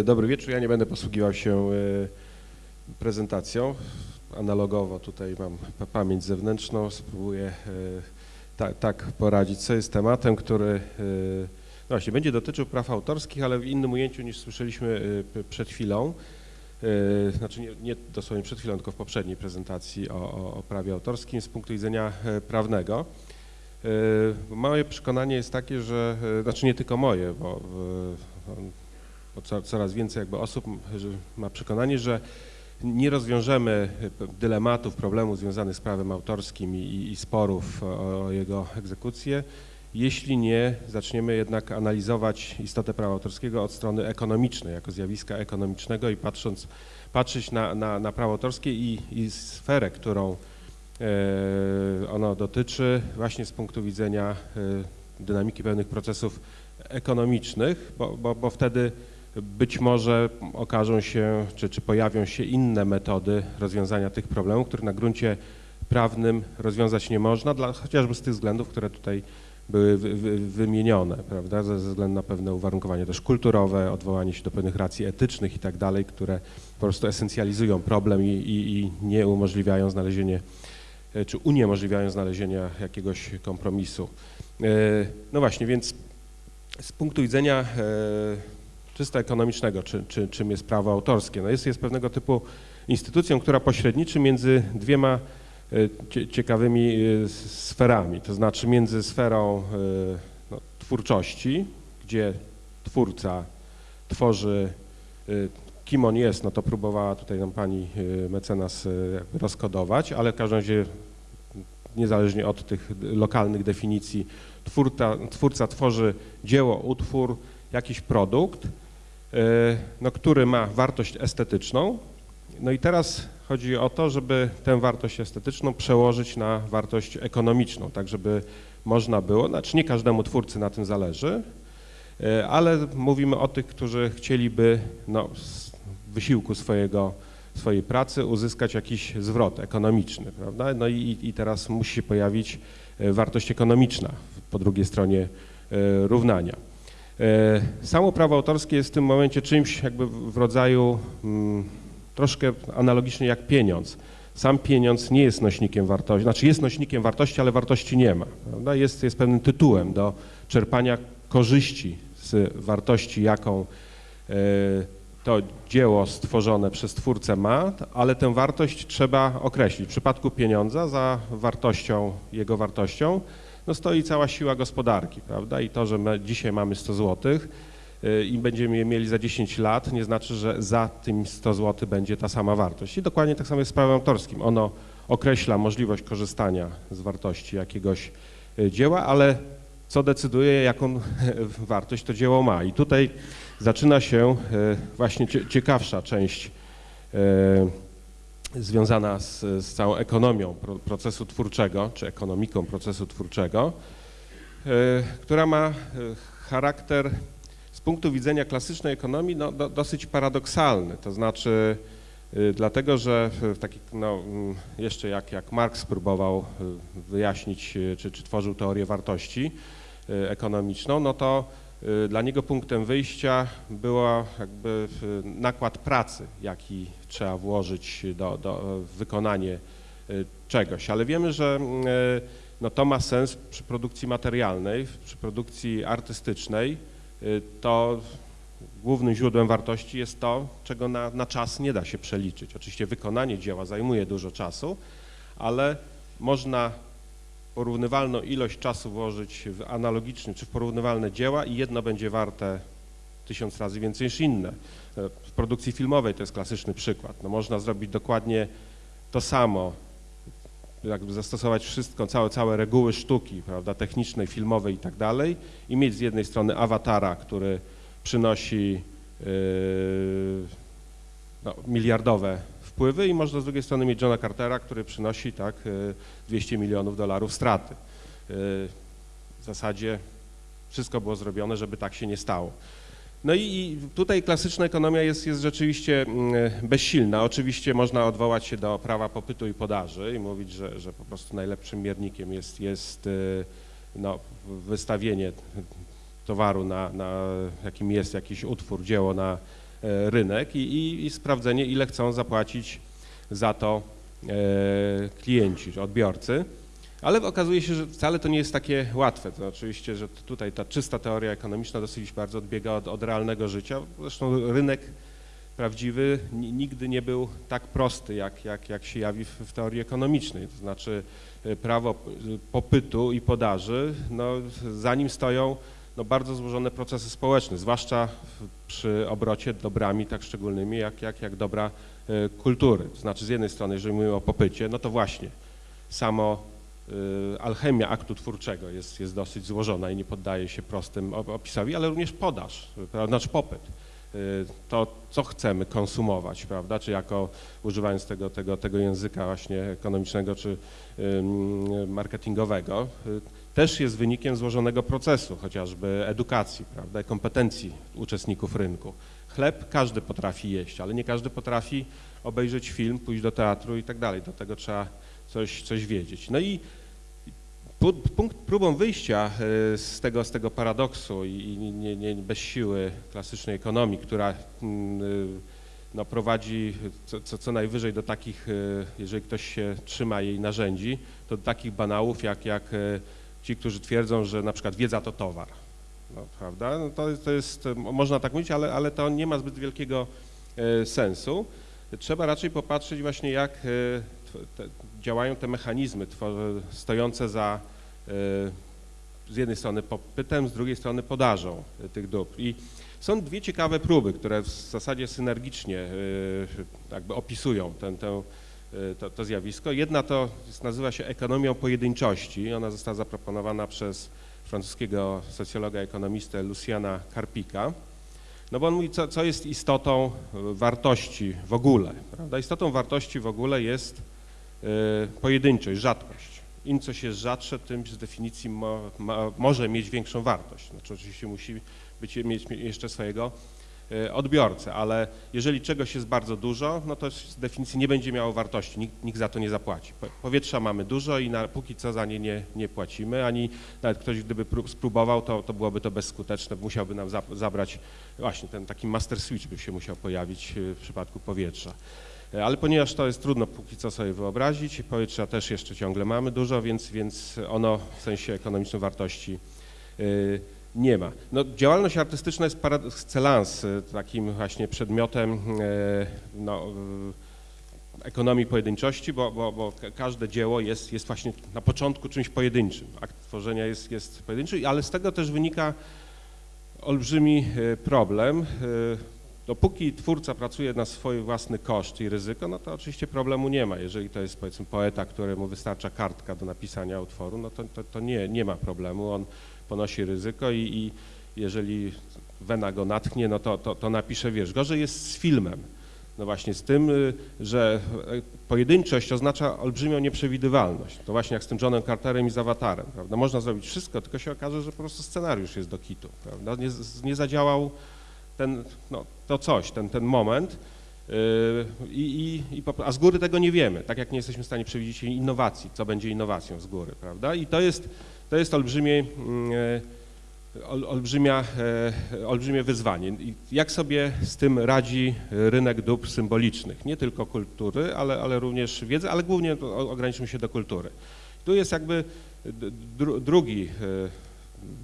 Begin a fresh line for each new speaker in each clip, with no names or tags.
Y, dobry wieczór. Ja nie będę posługiwał się y, prezentacją. Analogowo tutaj mam pa- pamięć zewnętrzną. Spróbuję y, ta, tak poradzić sobie z tematem, który no właśnie będzie dotyczył praw autorskich, ale w innym ujęciu niż słyszeliśmy przed chwilą. Znaczy nie, nie dosłownie przed chwilą, tylko w poprzedniej prezentacji o, o, o prawie autorskim z punktu widzenia prawnego. Moje przekonanie jest takie, że, znaczy nie tylko moje, bo co- coraz więcej jakby osób ma przekonanie, że nie rozwiążemy dylematów, problemów związanych z prawem autorskim i, i- i sporów o, o jego egzekucję, jeśli nie zaczniemy jednak analizować istotę prawa autorskiego od strony ekonomicznej, jako zjawiska ekonomicznego i patrząc, patrzeć na, na, na prawo autorskie i, i sferę, którą e, ono dotyczy właśnie z punktu widzenia e, dynamiki pewnych procesów ekonomicznych, bo, bo, bo wtedy być może okażą się, czy, czy pojawią się inne metody rozwiązania tych problemów, których na gruncie prawnym rozwiązać nie można, dla, chociażby z tych względów, które tutaj były wy, wy, wymienione, prawda, ze, ze względu na pewne uwarunkowania też kulturowe, odwołanie się do pewnych racji etycznych i tak dalej, które po prostu esencjalizują problem i, i, i nie umożliwiają znalezienie, e, czy uniemożliwiają znalezienia jakiegoś kompromisu. E, No właśnie, więc z punktu widzenia e, czysto ekonomicznego, czy, czy, czym jest prawo autorskie, no jest, jest pewnego typu instytucją, która pośredniczy między dwiema e, cie- ciekawymi e, sferami, to znaczy między sferą e, no, twórczości, gdzie twórca tworzy, kim on jest, no to próbowała tutaj nam pani mecenas rozkodować, ale w każdym razie niezależnie od tych lokalnych definicji, twórca, twórca tworzy dzieło, utwór, jakiś produkt, no, który ma wartość estetyczną. No i teraz chodzi o to, żeby tę wartość estetyczną przełożyć na wartość ekonomiczną, tak żeby można było, znaczy nie każdemu twórcy na tym zależy, e, ale mówimy o tych, którzy chcieliby no, z wysiłku swojego, swojej pracy uzyskać jakiś zwrot ekonomiczny, prawda? No i, i teraz musi się pojawić e, wartość ekonomiczna po drugiej stronie e, równania. E, Samo prawo autorskie jest w tym momencie czymś jakby w rodzaju mm, troszkę analogicznie jak pieniądz. Sam pieniądz nie jest nośnikiem wartości, znaczy jest nośnikiem wartości, ale wartości nie ma. Jest, jest pewnym tytułem do czerpania korzyści z wartości, jaką e, to dzieło stworzone przez twórcę ma, ale tę wartość trzeba określić. W przypadku pieniądza za wartością, jego wartością, no stoi cała siła gospodarki, prawda? I to, że my dzisiaj mamy 100 zł i będziemy je mieli za 10 lat, nie znaczy, że za tym 100 zł będzie ta sama wartość. I dokładnie tak samo jest z prawem autorskim. Ono określa możliwość korzystania z wartości jakiegoś y, dzieła, ale co decyduje, jaką wartość to dzieło ma. I tutaj zaczyna się y, właśnie cie- ciekawsza część y, związana z, z całą ekonomią pro, procesu twórczego, czy ekonomiką procesu twórczego, y, która ma y, charakter z punktu widzenia klasycznej ekonomii no, do, dosyć paradoksalny. To znaczy y, dlatego, że w, taki, no, mm, jeszcze jak, jak Marx próbował wyjaśnić, czy, czy tworzył teorię wartości ekonomiczną, no to dla niego punktem wyjścia było jakby y, nakład pracy, jaki trzeba włożyć do, do y, czegoś. Ale wiemy, że y, no, to ma sens przy produkcji materialnej, przy produkcji artystycznej, y, to głównym źródłem wartości jest to, czego na, na czas nie da się przeliczyć. Oczywiście wykonanie dzieła zajmuje dużo czasu, ale można porównywalną ilość czasu włożyć w analogiczny czy w porównywalne dzieła i jedno będzie warte tysiąc razy więcej niż inne. E, W produkcji filmowej to jest klasyczny przykład. No, można zrobić dokładnie to samo, jakby zastosować wszystko, całe, całe reguły sztuki, prawda, technicznej, filmowej i tak dalej i mieć z jednej strony awatara, który przynosi yy, no, miliardowe wpływy i można z drugiej strony mieć Johna Cartera, który przynosi tak yy, 200 milionów dolarów straty. Yy, W zasadzie wszystko było zrobione, żeby tak się nie stało. No i- tutaj klasyczna ekonomia jest, jest rzeczywiście mm, bezsilna. Oczywiście można odwołać się do prawa popytu i podaży i mówić, że, że po prostu najlepszym miernikiem jest, jest no, wystawienie towaru, na, na jakim jest jakiś utwór, dzieło na e, rynek i, i, i sprawdzenie, ile chcą zapłacić za to e, klienci, odbiorcy. Ale okazuje się, że wcale to nie jest takie łatwe. To oczywiście, że tutaj ta czysta teoria ekonomiczna dosyć bardzo odbiega od, od realnego życia. Zresztą rynek prawdziwy nigdy nie był tak prosty, jak, jak, jak się jawi w, w teorii ekonomicznej. To znaczy e, prawo popytu i podaży, no, za nim stoją no, bardzo złożone procesy społeczne, zwłaszcza przy obrocie dobrami tak szczególnymi jak, jak, jak dobra e, kultury. Znaczy z jednej strony, jeżeli mówimy o popycie, no to właśnie samo y, alchemia aktu twórczego jest, jest dosyć złożona i nie poddaje się prostym opisowi, ale również podaż, znaczy popyt. Y, to, co chcemy konsumować, prawda, czy jako używając tego, tego, tego języka właśnie ekonomicznego czy marketingowego, też jest wynikiem złożonego procesu, chociażby edukacji, prawda, kompetencji uczestników rynku. Chleb każdy potrafi jeść, ale nie każdy potrafi obejrzeć film, pójść do teatru i tak dalej. Do tego trzeba coś, coś wiedzieć. No i punkt, próbą wyjścia e, z tego, z tego paradoksu i nie, nie, bez siły klasycznej ekonomii, która mm, e, no, prowadzi co, co, co, najwyżej do takich, e, jeżeli ktoś się trzyma jej narzędzi, to do takich banałów jak, jak ci, którzy twierdzą, że na przykład wiedza to towar. No, prawda? No, to, to jest, można tak mówić, ale, ale to nie ma zbyt wielkiego sensu. Trzeba raczej popatrzeć właśnie jak te, działają te mechanizmy stojące za e, z jednej strony popytem, z drugiej strony podażą tych dóbr. I są dwie ciekawe próby, które w zasadzie synergicznie e, jakby opisują ten, e, to, to, zjawisko. Jedna to nazywa się ekonomią pojedynczości. Ona została zaproponowana przez francuskiego socjologa, ekonomistę Luciana Karpika. No bo on mówi, co, co jest istotą wartości w ogóle. Prawda? Istotą wartości w ogóle jest E, pojedynczość, rzadkość. Im coś jest rzadsze, tym z definicji mo, ma, może mieć większą wartość. Znaczy oczywiście musi być, mieć jeszcze swojego odbiorcę, ale jeżeli czegoś jest bardzo dużo, no to z definicji nie będzie miało wartości, nikt, nikt za to nie zapłaci. Powietrza mamy dużo i na, póki co za nie, nie nie płacimy, ani nawet ktoś gdyby spróbował, to, to byłoby to bezskuteczne, musiałby nam zabrać, właśnie ten taki master switch by się musiał pojawić e, w przypadku powietrza. E, ale ponieważ to jest trudno póki co sobie wyobrazić, powietrza też jeszcze ciągle mamy dużo, więc, więc ono w sensie ekonomicznej wartości e, nie ma. No, działalność artystyczna jest par excellence takim właśnie przedmiotem e, no, ekonomii pojedynczości, bo, bo, bo, każde dzieło jest, jest właśnie na początku czymś pojedynczym. Akt tworzenia jest, jest pojedynczy, ale z tego też wynika olbrzymi problem, Dopóki twórca pracuje na swój własny koszt i ryzyko, no to oczywiście problemu nie ma. Jeżeli to jest powiedzmy poeta, któremu wystarcza kartka do napisania utworu, no to, to, to nie, nie ma problemu. On ponosi ryzyko i, i jeżeli wena go natchnie, no to, to, to napisze wiersz. Gorzej jest z filmem. No właśnie z tym, y, że pojedynczość oznacza olbrzymią nieprzewidywalność. To właśnie jak z tym Johnem Carterem i z Awatarem, prawda? Można zrobić wszystko, tylko się okaże, że po prostu scenariusz jest do kitu, prawda? Nie, nie zadziałał ten, no, to coś, ten, ten moment, yy, i, i, a z góry tego nie wiemy, tak jak nie jesteśmy w stanie przewidzieć innowacji, co będzie innowacją z góry, prawda? I to jest, to jest olbrzymie, yy, olbrzymia, yy, olbrzymie wyzwanie. Jak sobie z tym radzi rynek dóbr symbolicznych, nie tylko kultury, ale, ale również wiedzy, ale głównie ograniczymy się do kultury. Tu jest jakby drugi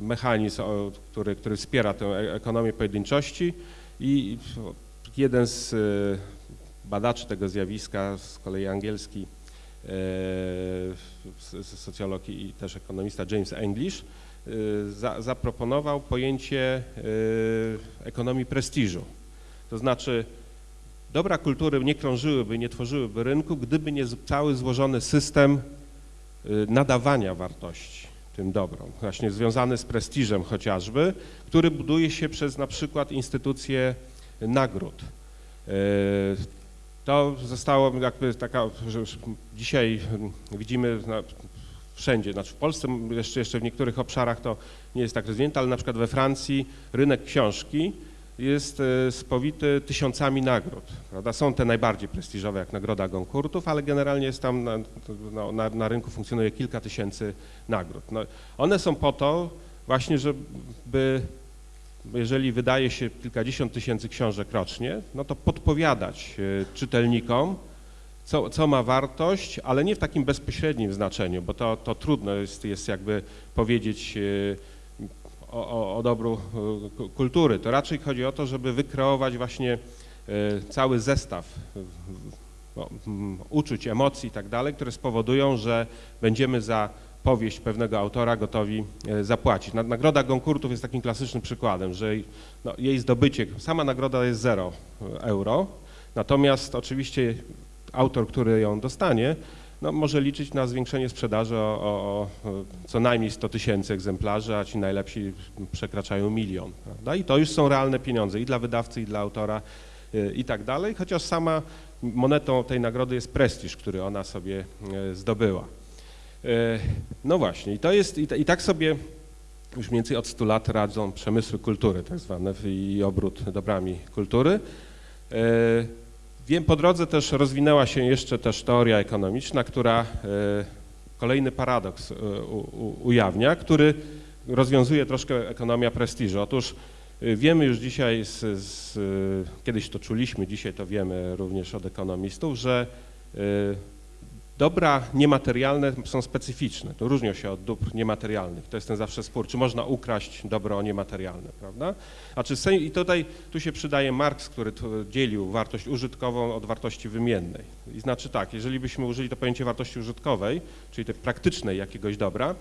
mechanizm, który, który wspiera tę e, ekonomię pojedynczości i jeden z e, badaczy tego zjawiska, z kolei angielski e, socjolog i też ekonomista James English, za, zaproponował pojęcie ekonomii prestiżu. To znaczy dobra kultury nie krążyłyby, nie tworzyłyby rynku, gdyby nie cały złożony system nadawania wartości tym dobrom, właśnie związany z prestiżem chociażby, który buduje się przez na przykład instytucje nagród. To zostało jakby taka, że dzisiaj widzimy wszędzie, znaczy w Polsce jeszcze, jeszcze w niektórych obszarach to nie jest tak rozwinięte, ale na przykład we Francji rynek książki jest e, spowity tysiącami nagród. Prawda? Są te najbardziej prestiżowe, jak Nagroda Goncourtów, ale generalnie jest tam na, na, na rynku funkcjonuje kilka tysięcy nagród. No, one są po to, właśnie, żeby jeżeli wydaje się kilkadziesiąt tysięcy książek rocznie, no to podpowiadać e, czytelnikom, co, co ma wartość, ale nie w takim bezpośrednim znaczeniu, bo to, to trudno jest, jest jakby powiedzieć e, o, o, o dobru e, kultury. To raczej chodzi o to, żeby wykreować właśnie cały zestaw no, uczuć, emocji i tak dalej, które spowodują, że będziemy za powieść pewnego autora gotowi e, zapłacić. Nagroda Goncourtów jest takim klasycznym przykładem, że no, jej zdobycie, sama nagroda jest 0 e, euro, natomiast oczywiście autor, który ją dostanie, no, może liczyć na zwiększenie sprzedaży o, o, o co najmniej 100 tysięcy egzemplarzy, a ci najlepsi przekraczają milion. Prawda? I to już są realne pieniądze i dla wydawcy, i dla autora e, i tak dalej, chociaż sama monetą tej nagrody jest prestiż, który ona sobie zdobyła. E, no właśnie, i to jest, i tak sobie już mniej więcej od 100 lat radzą przemysły kultury, tak zwane, i obrót dobrami kultury. E, wiem, po drodze też rozwinęła się jeszcze też teoria ekonomiczna, która e, kolejny paradoks ujawnia, który rozwiązuje troszkę ekonomia prestiżu. Otóż wiemy już dzisiaj, z, z, kiedyś to czuliśmy, dzisiaj to wiemy również od ekonomistów, że Dobra niematerialne są specyficzne, to różnią się od dóbr niematerialnych. To jest ten zawsze spór, czy można ukraść dobro niematerialne, prawda? A czy I tutaj tu się przydaje Marx, który dzielił wartość użytkową od wartości wymiennej. I znaczy tak, jeżeli byśmy użyli to pojęcie wartości użytkowej, czyli tej praktycznej jakiegoś dobra,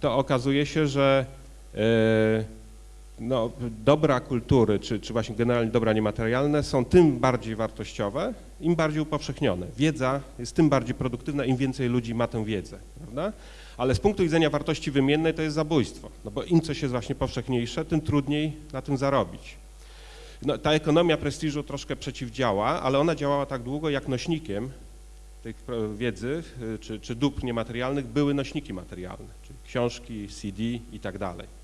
to okazuje się, że yy, no, dobra kultury, czy, czy właśnie generalnie dobra niematerialne są tym bardziej wartościowe, im bardziej upowszechnione. Wiedza jest tym bardziej produktywna, im więcej ludzi ma tę wiedzę, prawda? Ale z punktu widzenia wartości wymiennej to jest zabójstwo, no bo im coś jest właśnie powszechniejsze, tym trudniej na tym zarobić. No, ta ekonomia prestiżu troszkę przeciwdziała, ale ona działała tak długo, jak nośnikiem tej wiedzy y, czy, czy dóbr niematerialnych były nośniki materialne, czyli książki, CD i tak dalej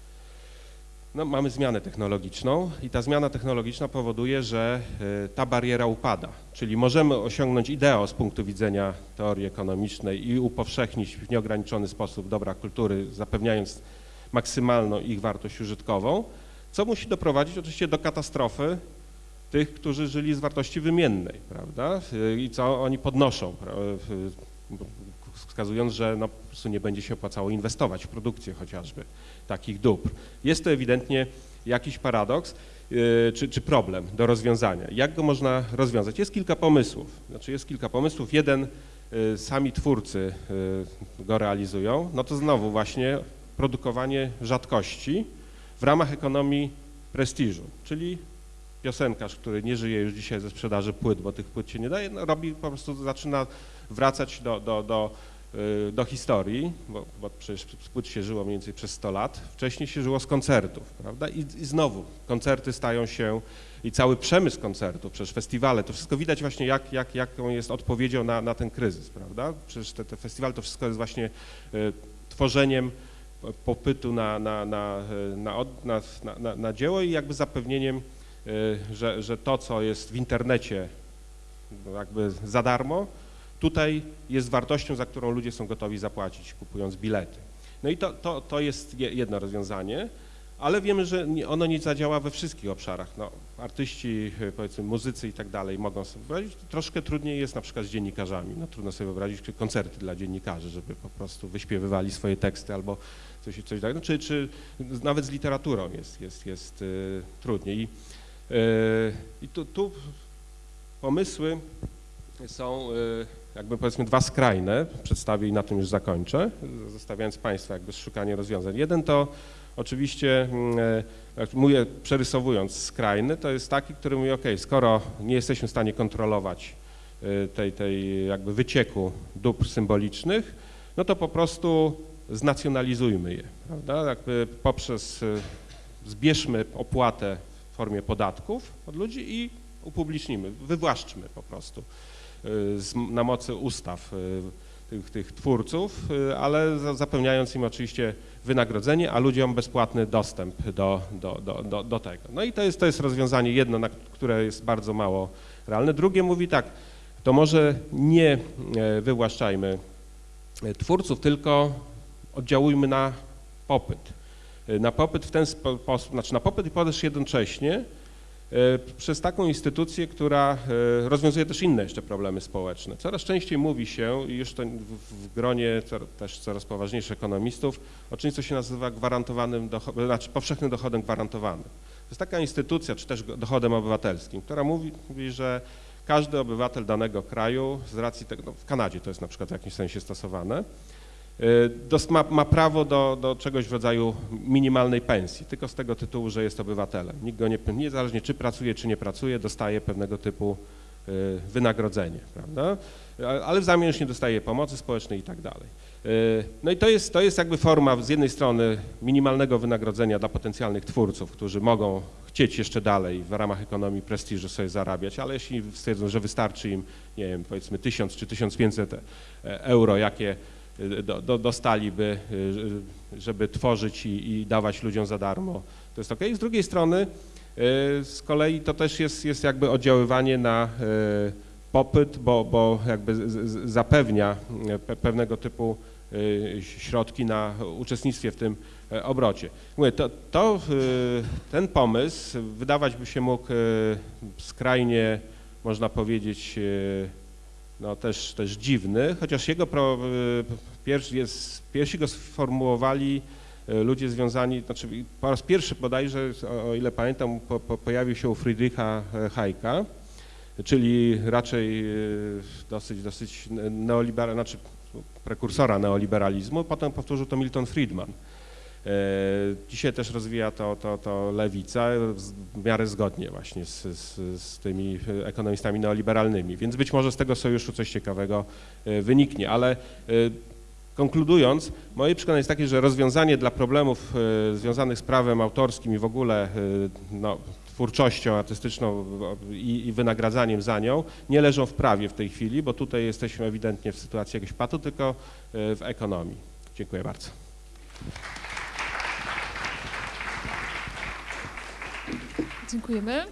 no, mamy zmianę technologiczną i ta zmiana technologiczna powoduje, że e, ta bariera upada. Czyli możemy osiągnąć ideo z punktu widzenia teorii ekonomicznej i upowszechnić w nieograniczony sposób dobra kultury, zapewniając maksymalną ich wartość użytkową, co musi doprowadzić oczywiście do katastrofy tych, którzy żyli z wartości wymiennej, prawda? I co oni podnoszą, wskazując, że no, po prostu nie będzie się opłacało inwestować w produkcję chociażby takich dóbr. Jest to ewidentnie jakiś paradoks yy, czy, czy, problem do rozwiązania. Jak go można rozwiązać? Jest kilka pomysłów. Znaczy jest kilka pomysłów. Jeden yy, sami twórcy yy, go realizują. No to znowu właśnie produkowanie rzadkości w ramach ekonomii prestiżu, czyli piosenkarz, który nie żyje już dzisiaj ze sprzedaży płyt, bo tych płyt się nie daje, no robi po prostu, zaczyna wracać do, do, do Y, do historii, bo, bo przecież płyt się żyło mniej więcej przez 100 lat, wcześniej się żyło z koncertów, prawda? I, I, znowu koncerty stają się i cały przemysł koncertów, przecież festiwale, to wszystko widać właśnie jak, jak, jaką jest odpowiedzią na, na ten kryzys, prawda? Przecież te, te festiwale to wszystko jest właśnie y, tworzeniem popytu na, na, na, y, na, na, na, na dzieło i jakby zapewnieniem, y, że, że to, co jest w internecie jakby za darmo, tutaj jest wartością, za którą ludzie są gotowi zapłacić, kupując bilety. No i to, to, to jest jedno rozwiązanie, ale wiemy, że ono nie zadziała we wszystkich obszarach. No, artyści, powiedzmy muzycy i tak dalej mogą sobie wyobrazić. Troszkę trudniej jest na przykład z dziennikarzami. No, trudno sobie wyobrazić koncerty dla dziennikarzy, żeby po prostu wyśpiewywali swoje teksty albo coś, coś takiego. No, czy, czy nawet z literaturą jest, jest, jest y, trudniej. I, y, i tu, tu pomysły są y, jakby powiedzmy dwa skrajne, przedstawię i na tym już zakończę, zostawiając Państwa jakby szukanie rozwiązań. Jeden to oczywiście, mm, e, jak mówię, przerysowując skrajny, to jest taki, który mówi, ok, skoro nie jesteśmy w stanie kontrolować e, tej, tej jakby wycieku dóbr symbolicznych, no to po prostu znacjonalizujmy je, prawda? Jakby poprzez, e, zbierzmy opłatę w formie podatków od ludzi i upublicznimy, wywłaszczmy po prostu. Y, na mocy ustaw y, tych, tych twórców, y, ale zapewniając im oczywiście wynagrodzenie, a ludziom bezpłatny dostęp do, do, do, do, do tego. No i to jest, to jest rozwiązanie jedno, na które jest bardzo mało realne. Drugie mówi tak, to może nie e, wywłaszczajmy e, twórców, tylko oddziałujmy na popyt. y, na popyt w ten sposób, znaczy na popyt i podaż jednocześnie przez taką instytucję, która y, rozwiązuje też inne jeszcze problemy społeczne. Coraz częściej mówi się, już to w, gronie też coraz poważniejszych ekonomistów, o czymś, co się nazywa gwarantowanym, docho- znaczy powszechnym dochodem gwarantowanym. To jest taka instytucja, czy też dochodem obywatelskim, która mówi, mówi że każdy obywatel danego kraju, z racji tego, no w Kanadzie to jest na przykład w jakimś sensie stosowane, ma, ma prawo do, do czegoś w rodzaju minimalnej pensji, tylko z tego tytułu, że jest obywatelem. Nikt go nie, niezależnie czy pracuje, czy nie pracuje, dostaje pewnego typu y, wynagrodzenie, prawda? Ale w zamian już nie dostaje pomocy społecznej i tak dalej. Y, No i to jest, to jest jakby forma z jednej strony minimalnego wynagrodzenia dla potencjalnych twórców, którzy mogą chcieć jeszcze dalej w ramach ekonomii prestiżu sobie zarabiać, ale jeśli stwierdzą, że wystarczy im, nie wiem, powiedzmy 1000 czy 1500 e- euro, jakie y, do, do, dostaliby, y, żeby tworzyć i, i dawać ludziom za darmo, to jest ok. Z drugiej strony y, z kolei to też jest, jest jakby oddziaływanie na y, popyt, bo, bo jakby zapewnia y, pe- pewnego typu y, środki na uczestnictwie w tym obrocie. Mówię, to, to, y, ten pomysł wydawać by się mógł y, skrajnie, można powiedzieć, y, no też, też dziwny, chociaż jego pro, y, pierwszy jest, pierwsi go sformułowali y, ludzie związani, znaczy po raz pierwszy bodajże, o, ile pamiętam, po, po, pojawił się u Friedricha e, Hayeka, czyli raczej dosyć, dosyć neoliberal, znaczy prekursora neoliberalizmu, potem powtórzył to Milton Friedman. E, Dzisiaj też rozwija to, to, to lewica w miarę zgodnie właśnie z, z, z tymi ekonomistami neoliberalnymi, więc być może z tego sojuszu coś ciekawego e, wyniknie, ale e, konkludując, moje przekonanie jest takie, że rozwiązanie dla problemów związanych z prawem autorskim i w ogóle no, twórczością artystyczną i, i wynagradzaniem za nią nie leżą w prawie w tej chwili, bo tutaj jesteśmy ewidentnie w sytuacji jakiegoś patu, tylko w ekonomii. Dziękuję bardzo.
Dziękujemy.